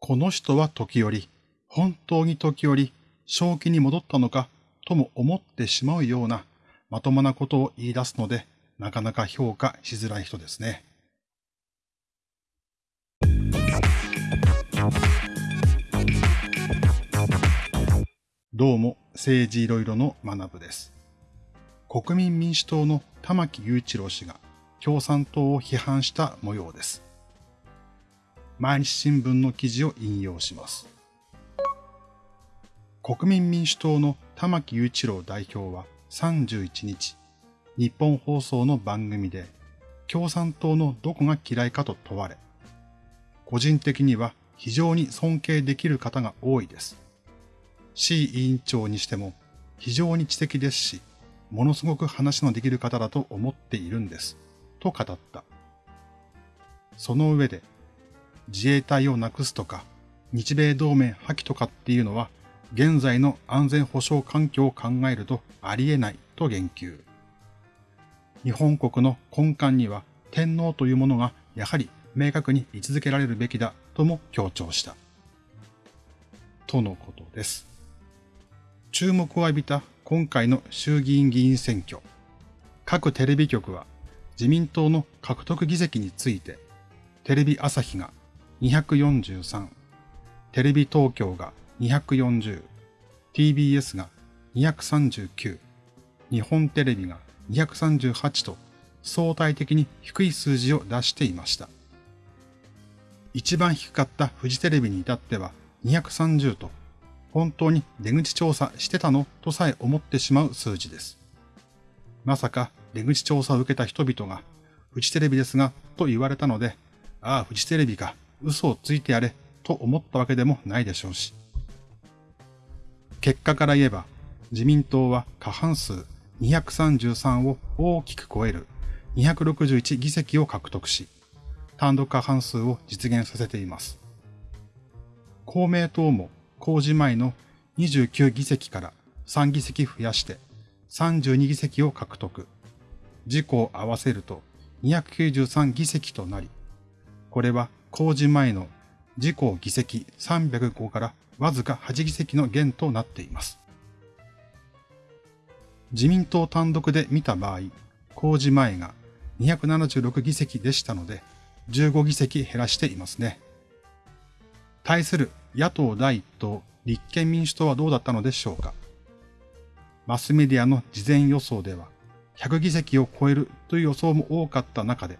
この人は時折、本当に時折、正気に戻ったのかとも思ってしまうようなまともなことを言い出すので、なかなか評価しづらい人ですね。どうも、政治いろいろの学部です。国民民主党の玉木雄一郎氏が共産党を批判した模様です。毎日新聞の記事を引用します。国民民主党の玉木雄一郎代表は31日、日本放送の番組で共産党のどこが嫌いかと問われ、個人的には非常に尊敬できる方が多いです。C 委員長にしても非常に知的ですし、ものすごく話のできる方だと思っているんです。と語った。その上で、自衛隊をなくすとか、日米同盟破棄とかっていうのは、現在の安全保障環境を考えるとありえないと言及。日本国の根幹には天皇というものがやはり明確に位置づけられるべきだとも強調した。とのことです。注目を浴びた今回の衆議院議員選挙。各テレビ局は自民党の獲得議席について、テレビ朝日が243、テレビ東京が240、TBS が239、日本テレビが238と相対的に低い数字を出していました。一番低かったフジテレビに至っては230と本当に出口調査してたのとさえ思ってしまう数字です。まさか出口調査を受けた人々が、フジテレビですが、と言われたので、ああ、フジテレビか、嘘をついてやれ、と思ったわけでもないでしょうし。結果から言えば、自民党は過半数233を大きく超える261議席を獲得し、単独過半数を実現させています。公明党も公示前の29議席から3議席増やして32議席を獲得。自公を合わせると293議席となり、これは公示前の自公議席305からわずか8議席の減となっています。自民党単独で見た場合、公示前が276議席でしたので、15議席減らしていますね。対する野党第一党立憲民主党はどうだったのでしょうか。マスメディアの事前予想では、100議席を超えるという予想も多かった中で、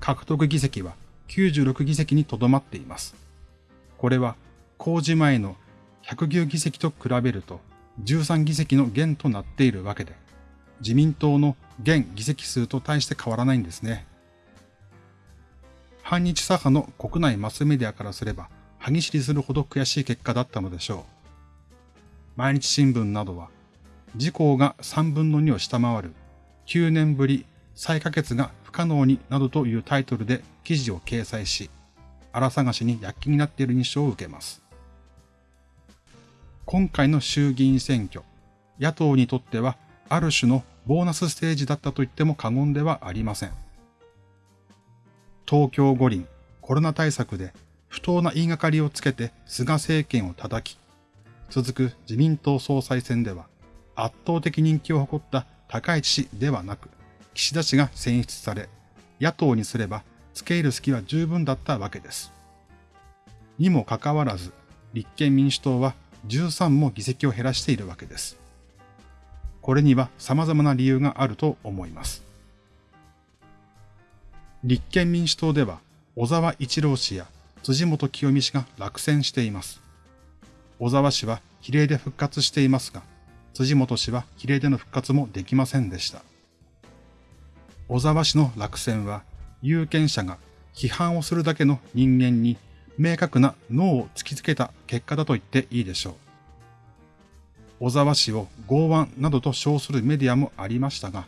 獲得議席は96議席にとどまっています。これは公示前の109議席と比べると13議席の減となっているわけで、自民党の現議席数と対して変わらないんですね。反日左派の国内マスメディアからすれば、歯ぎしりするほど悔しい結果だったのでしょう。毎日新聞などは、自公が3分の2を下回る9年ぶり再可決が不可能になどというタイトルで記事を掲載し、荒探しに躍起になっている印象を受けます。今回の衆議院選挙、野党にとってはある種のボーナスステージだったと言っても過言ではありません。東京五輪コロナ対策で不当な言いがかりをつけて菅政権を叩き、続く自民党総裁選では圧倒的人気を誇った高市氏ではなく、岸田氏が選出され、野党にすれば付け入る隙は十分だったわけです。にもかかわらず、立憲民主党は13も議席を減らしているわけです。これには様々な理由があると思います。立憲民主党では小沢一郎氏や辻元清美氏が落選しています。小沢氏は比例で復活していますが、辻元氏は比例での復活もできませんでした。小沢氏の落選は、有権者が批判をするだけの人間に明確な脳を突きつけた結果だと言っていいでしょう。小沢氏を剛腕などと称するメディアもありましたが、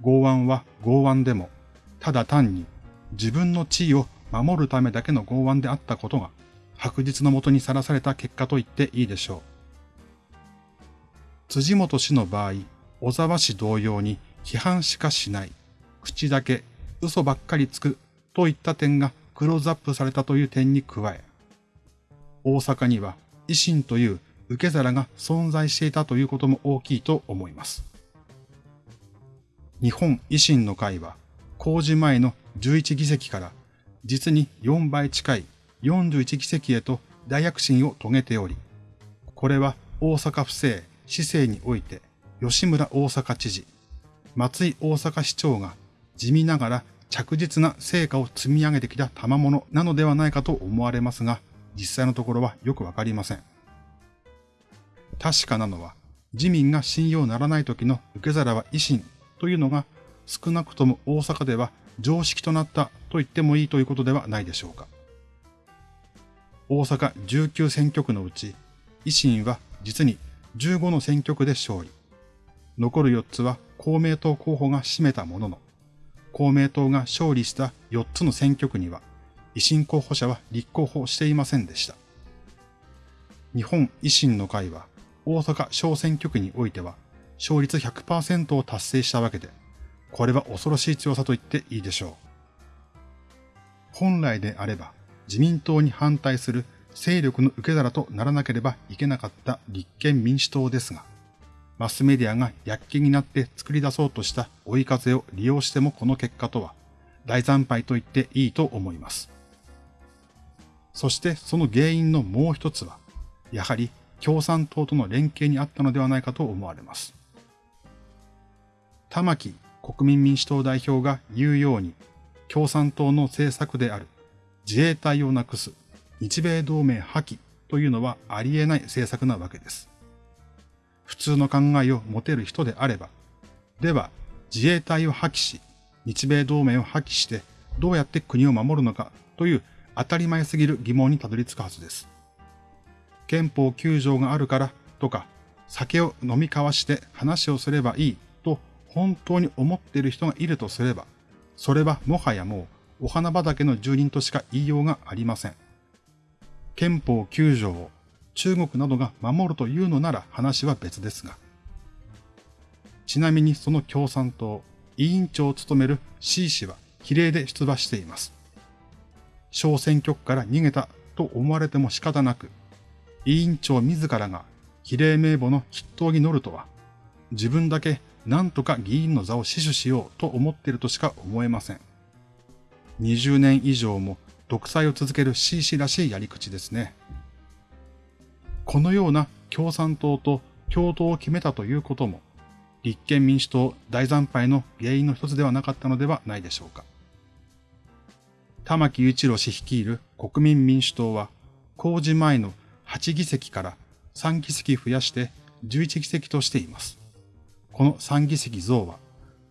剛腕は剛腕でも、ただ単に自分の地位を守るためだけの剛腕であったことが、白日のもとにさらされた結果と言っていいでしょう。辻元氏の場合、小沢氏同様に批判しかしない、口だけ嘘ばっかりつくといった点がクローズアップされたという点に加え、大阪には維新という受け皿が存在していたということも大きいと思います。日本維新の会は公示前の11議席から実に4倍近い41議席へと大躍進を遂げており、これは大阪府政、市政において吉村大阪知事、松井大阪市長が地味ながら着実な成果を積み上げてきた賜物なのではないかと思われますが、実際のところはよくわかりません。確かなのは、自民が信用ならない時の受け皿は維新というのが少なくとも大阪では常識となったと言ってもいいということではないでしょうか。大阪19選挙区のうち、維新は実に15の選挙区で勝利。残る4つは公明党候補が占めたものの、公明党が勝利した4つの選挙区には、維新候補者は立候補していませんでした。日本維新の会は、大阪小選挙区においては、勝率100%を達成したわけで、これは恐ろしい強さと言っていいでしょう。本来であれば、自民党に反対する勢力の受け皿とならなければいけなかった立憲民主党ですが、マスメディアが躍起になって作り出そうとした追い風を利用してもこの結果とは大惨敗と言っていいと思います。そしてその原因のもう一つは、やはり共産党との連携にあったのではないかと思われます。玉木国民民主党代表が言うように、共産党の政策である自衛隊をなくす日米同盟破棄というのはありえない政策なわけです。普通の考えを持てる人であれば、では自衛隊を破棄し、日米同盟を破棄してどうやって国を守るのかという当たり前すぎる疑問にたどり着くはずです。憲法9条があるからとか、酒を飲み交わして話をすればいいと本当に思っている人がいるとすれば、それはもはやもうお花畑の住人としか言いようがありません。憲法9条を中国などが守るというのなら話は別ですが。ちなみにその共産党、委員長を務める C 氏は比例で出馬しています。小選挙区から逃げたと思われても仕方なく、委員長自らが比例名簿の筆頭に乗るとは、自分だけ何とか議員の座を死守しようと思っているとしか思えません。20年以上も独裁を続ける C 氏らしいやり口ですね。このような共産党と共闘を決めたということも、立憲民主党大惨敗の原因の一つではなかったのではないでしょうか。玉木雄一郎氏率いる国民民主党は、公示前の8議席から3議席増やして11議席としています。この3議席増は、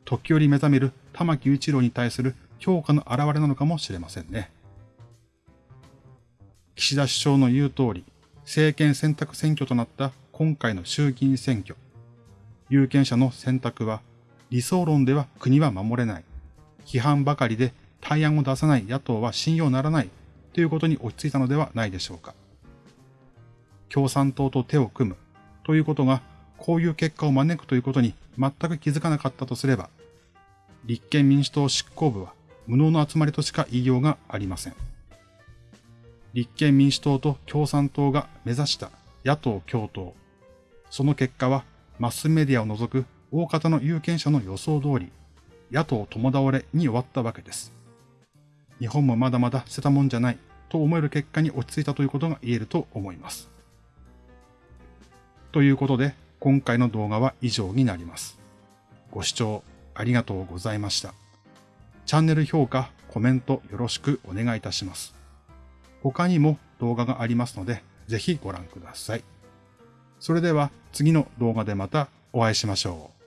時折目覚める玉木雄一郎に対する評価の表れなのかもしれませんね。岸田首相の言う通り、政権選択選挙となった今回の衆議院選挙。有権者の選択は、理想論では国は守れない。批判ばかりで対案を出さない野党は信用ならないということに落ち着いたのではないでしょうか。共産党と手を組むということがこういう結果を招くということに全く気づかなかったとすれば、立憲民主党執行部は無能の集まりとしか言いようがありません。立憲民主党と共産党が目指した野党共闘。その結果はマスメディアを除く大方の有権者の予想通り、野党共倒れに終わったわけです。日本もまだまだ捨てたもんじゃないと思える結果に落ち着いたということが言えると思います。ということで、今回の動画は以上になります。ご視聴ありがとうございました。チャンネル評価、コメントよろしくお願いいたします。他にも動画がありますので、ぜひご覧ください。それでは次の動画でまたお会いしましょう。